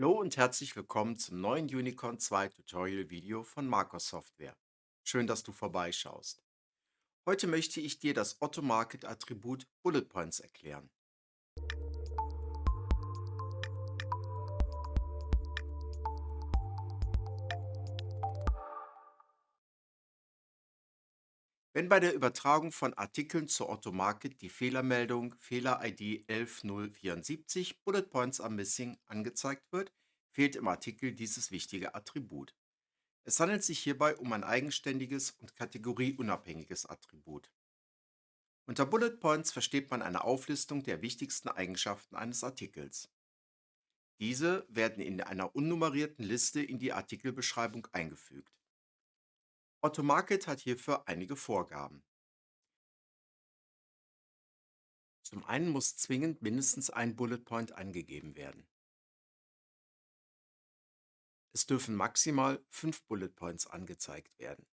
Hallo und herzlich willkommen zum neuen Unicorn 2 Tutorial Video von Marcos Software. Schön, dass du vorbeischaust. Heute möchte ich dir das Automarket Attribut Bullet Points erklären. Wenn bei der Übertragung von Artikeln zur Automarket die Fehlermeldung Fehler-ID 11074 Bullet Points are missing angezeigt wird, fehlt im Artikel dieses wichtige Attribut. Es handelt sich hierbei um ein eigenständiges und kategorieunabhängiges Attribut. Unter Bullet Points versteht man eine Auflistung der wichtigsten Eigenschaften eines Artikels. Diese werden in einer unnummerierten Liste in die Artikelbeschreibung eingefügt. Automarket hat hierfür einige Vorgaben. Zum einen muss zwingend mindestens ein Bullet Point angegeben werden. Es dürfen maximal fünf Bullet Points angezeigt werden.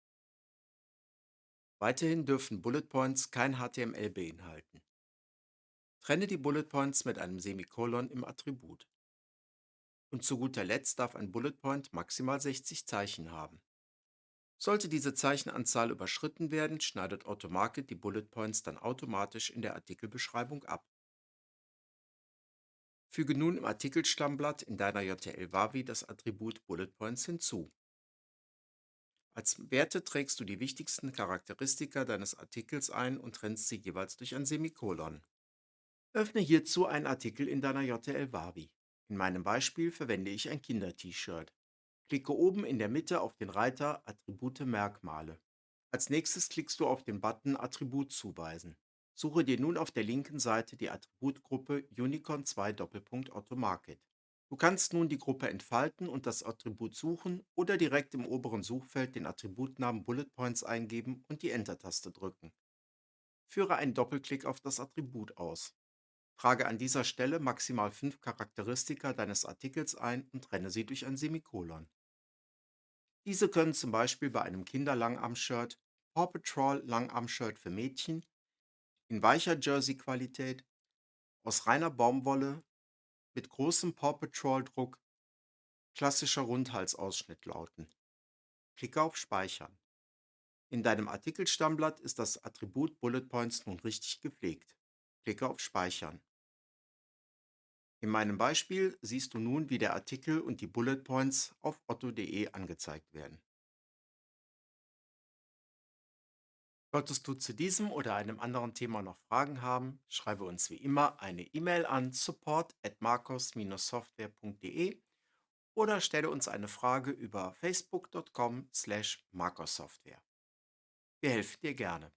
Weiterhin dürfen Bullet Points kein HTML beinhalten. Trenne die Bullet Points mit einem Semikolon im Attribut. Und zu guter Letzt darf ein Bullet Point maximal 60 Zeichen haben. Sollte diese Zeichenanzahl überschritten werden, schneidet Automarket die Bullet Points dann automatisch in der Artikelbeschreibung ab. Füge nun im Artikelstammblatt in deiner JTL-Wavi das Attribut Bullet Points hinzu. Als Werte trägst du die wichtigsten Charakteristika deines Artikels ein und trennst sie jeweils durch ein Semikolon. Öffne hierzu einen Artikel in deiner JTL-Wavi. In meinem Beispiel verwende ich ein Kinder-T-Shirt. Klicke oben in der Mitte auf den Reiter Attribute Merkmale. Als nächstes klickst du auf den Button Attribut zuweisen. Suche dir nun auf der linken Seite die Attributgruppe Unicorn 2 Doppelpunkt Automarket. Du kannst nun die Gruppe entfalten und das Attribut suchen oder direkt im oberen Suchfeld den Attributnamen Bullet Points eingeben und die Enter-Taste drücken. Führe einen Doppelklick auf das Attribut aus. Trage an dieser Stelle maximal fünf Charakteristika deines Artikels ein und trenne sie durch ein Semikolon. Diese können zum Beispiel bei einem Kinder-Langarm-Shirt, Paw Patrol Langarm-Shirt für Mädchen, in weicher Jersey-Qualität, aus reiner Baumwolle, mit großem Paw Patrol-Druck, klassischer Rundhalsausschnitt lauten. Klicke auf Speichern. In deinem Artikelstammblatt ist das Attribut Bullet Points nun richtig gepflegt. Klicke auf Speichern. In meinem Beispiel siehst du nun, wie der Artikel und die Bullet Points auf otto.de angezeigt werden. Solltest du zu diesem oder einem anderen Thema noch Fragen haben, schreibe uns wie immer eine E-Mail an support at marcos-software.de oder stelle uns eine Frage über facebook.com slash marcossoftware. Wir helfen dir gerne.